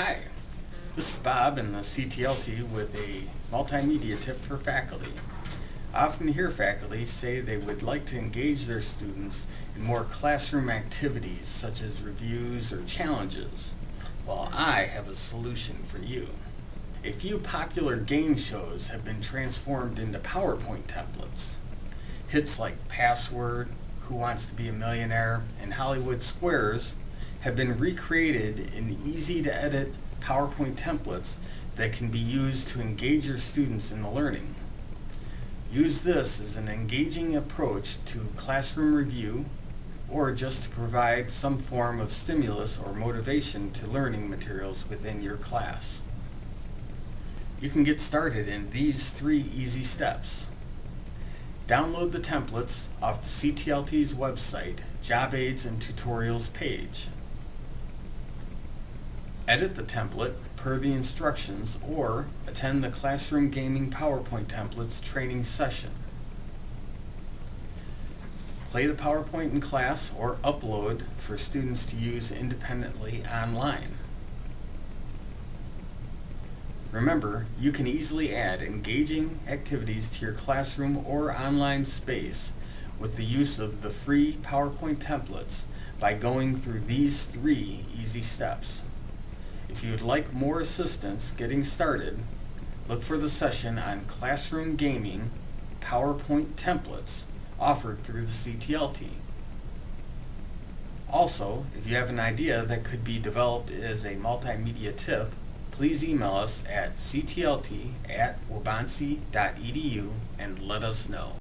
Hi, this is Bob in the CTLT with a multimedia tip for faculty. I often hear faculty say they would like to engage their students in more classroom activities such as reviews or challenges. Well, I have a solution for you. A few popular game shows have been transformed into PowerPoint templates. Hits like Password, Who Wants to Be a Millionaire, and Hollywood Squares have been recreated in easy to edit PowerPoint templates that can be used to engage your students in the learning. Use this as an engaging approach to classroom review or just to provide some form of stimulus or motivation to learning materials within your class. You can get started in these three easy steps. Download the templates off the CTLT's website, Job Aids and Tutorials page. Edit the template per the instructions or attend the Classroom Gaming PowerPoint Templates training session. Play the PowerPoint in class or upload for students to use independently online. Remember, you can easily add engaging activities to your classroom or online space with the use of the free PowerPoint templates by going through these three easy steps. If you would like more assistance getting started, look for the session on Classroom Gaming PowerPoint Templates offered through the CTLT. Also, if you have an idea that could be developed as a multimedia tip, please email us at ctlt at waubonsee.edu and let us know.